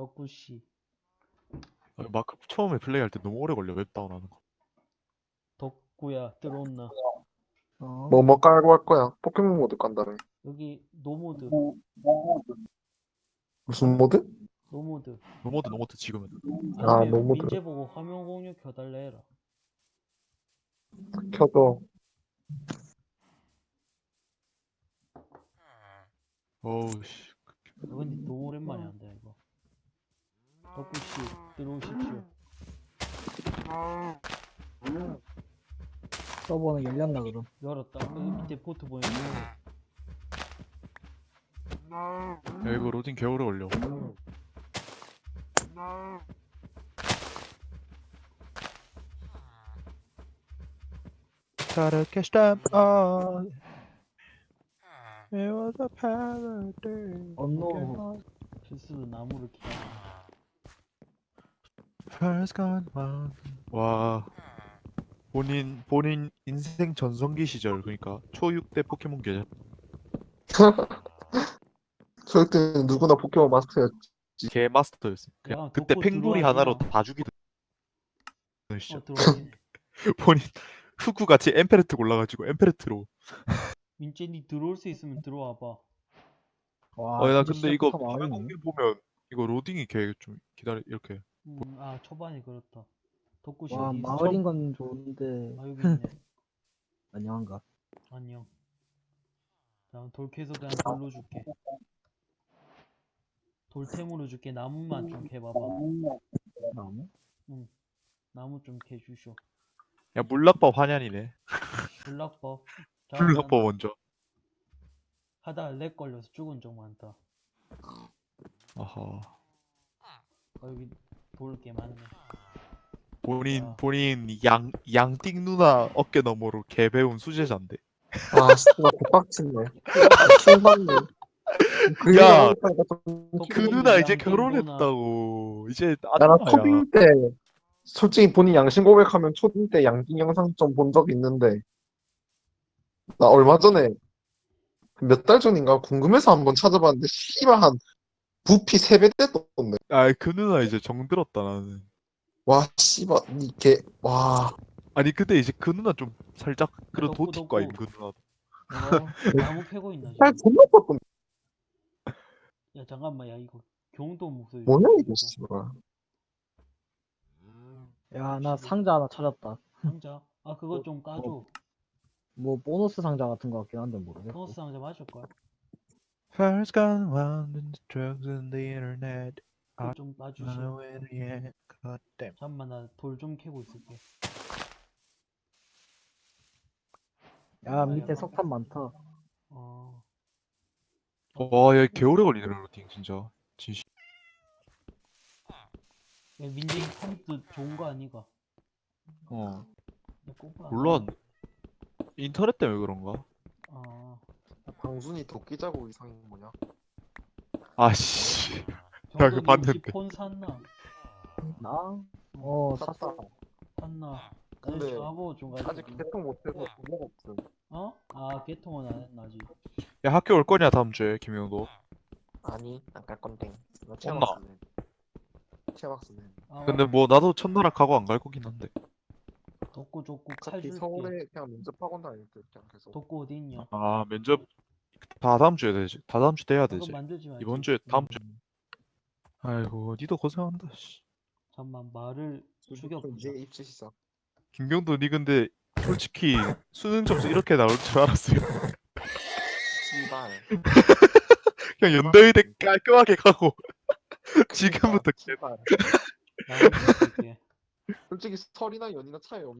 덕구씨 아니, 마크 처음에 플레이할 때 너무 오래 걸려 맵 다운 하는 거. 덕구야 들어온나 어. 뭐 뭐 깔고 할 거야? 포켓몬 mod 깐다며. 여기 노모드 무슨 모드? 노모드 노모드 노모드 지금은. 아, 아니면 no mod. 민재 보고 화면 공유 켜달래 해라 켜줘. 어우 씨. 어, 근데 너무 오랜만에 한다 이거 덕구씨 들어오십시오 서버는 열렸나 그럼? 열었다 여기 밑에 포트 보이면 야 이거 로딩 개오래 걸려. Gotta catch them all. It was a paradise. 언노 필수로 나무를 키워. 와. 본인 본인 인생 전성기 시절 그러니까 초6 때 포켓몬 계절. 저 때는 누구나 포켓몬 마스터였지. 개 마스터였어. 그냥 야, 그때 덕후 팽돌이 들어와, 하나로 들어와. 다 죽이던 시절. 어 들어오긴 본인 후구 같이 엠페르트 골라가지고 엠페르트로. 민재 니 들어올 수 있으면 들어와봐 와 어, 나 진짜 근데 이거 시작부터 화면. 공개 보면 이거 로딩이 개 좀 기다려 이렇게. 음, 아 초반에 그렇다. 덕구씨 와 어디 있어? 마을인 건 좋은데. 아 여기 있네. 안녕한가? 안녕. 다음 돌 캐서 그냥 돌로 줄게. 돌템으로 줄게. 나무만 좀 캐봐봐. 나무? 나무 좀 캐주쇼. 야 물락법 환연이네. 불락법. 물락법 먼저. 하다 렉 걸려서 죽은 적 많다. 아하. 어, 여기 돌게 많네 본인 야. 본인 양 양띵 누나 어깨 너머로 개 배운 수제자인데. 아, 진짜 개빡치네. 킹받네. 그 야, 그 양- 누나 이제. 결혼했다고. 이제 나랑. 초딩 때 솔직히 본인 양심 고백하면 초딩 때 양띵 영상 좀 본 적 있는데 나 얼마 전에 몇 달 전인가 궁금해서 한번 찾아봤는데 씨발 한 부피 3배 떴던데 아그 누나 이제 정들었다 나는. 와 씨발 이게 와. 아니 근데 이제 그 누나 좀 살짝 그런 덕후, 도티과 덕후. 아임 그 누나. 어, 나무 캐고 있나 살 지금? 존나 떴던데 야 잠깐만 야 이거 경도 목소리 뭐냐 좀 이거. 씨발. 야 나 상자 하나 찾았다. 상자? 아 그거 좀 까줘. 뭐 보너스 상자 같은 거 같긴 한데 모르겠어 보너스 상자 맞을걸 First gone round in the drugs and the internet. 그거 좀 the end, goddamn. 잠깐만 나 돌 좀 캐고 있을게 야 밑에 석탄 많다 어 와, 야, 개오래 걸리네, 로딩, 진짜. 진심. 야, 민재이 컴퓨터 좋은 거 아니가 어. 야. 물론, 인터넷 때문에 그런가? 아 방순이 도끼 자국 이상이 뭐냐? 아씨. 그거 니 봤는데. 폰 샀나? 나? 어 샀어. 샀나? 근데 좀 가지고 아직 개통 못해서 돈이 없음. 어? 아 개통은 안 했나지 야, 학교 올 거냐, 다음 주에, 김영도? 아니 안 갈 건데. 나? 엄마. 체막스네 체막스네 아, 근데 뭐, 나도 첫나라 가고 안 갈 거긴 한데. 덕구 족구 칼 어차피 줄게 서울에 그냥 면접학원 다닐 때 그냥 계속. 덕구 어디 있냐? 아, 면접, 다 다음 주에 되지. 다 다음 주 돼야 그거 되지. 만들지 말지 이번 주에, 다음 주. 음, 아이고, 니도 고생한다, 씨. 잠만 말을 죽여 보자 이제 입시 시작 김경도, 니 근데, 솔직히, 수능 점수 이렇게 나올 줄 알았어요. 씨발 그냥 연대의대 깔끔하게 가고, 지금부터 개 씨발 솔직히 설이나 연이나 차이 없